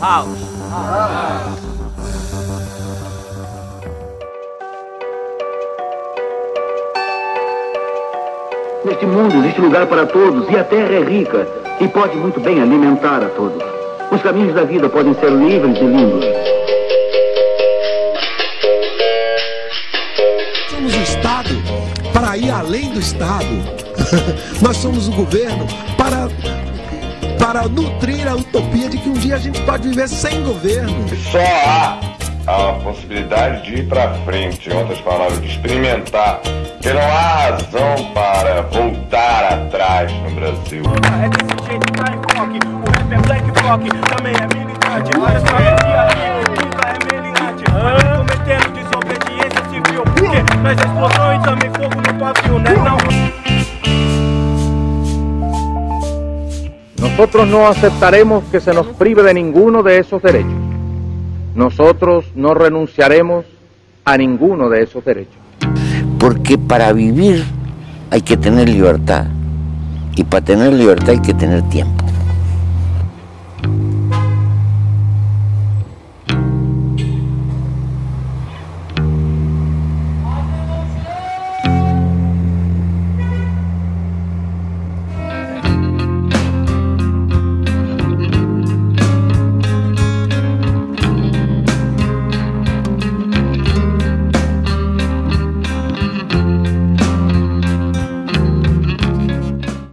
House. Neste mundo existe lugar para todos e a terra é rica e pode muito bem alimentar a todos. Os caminhos da vida podem ser livres e lindos. Somos o Estado para ir além do Estado. Nós somos o governo para, para nutrir a utopia de que um dia a gente pode viver sem governo. Só há a possibilidade de ir para frente, em outras palavras, de experimentar, que não há razão para voltar atrás no Brasil. É desse jeito, tá em rock. O rap é black rock, também é militante. Olha só, aqui nunca é meliante. Mas cometendo desobediência civil. Porque nós explosão e também fogo no pavio, né? Não. Nosotros no aceptaremos que se nos prive de ninguno de esos derechos. Nosotros no renunciaremos a ninguno de esos derechos. Porque para vivir hay que tener libertad. Y para tener libertad hay que tener tiempo.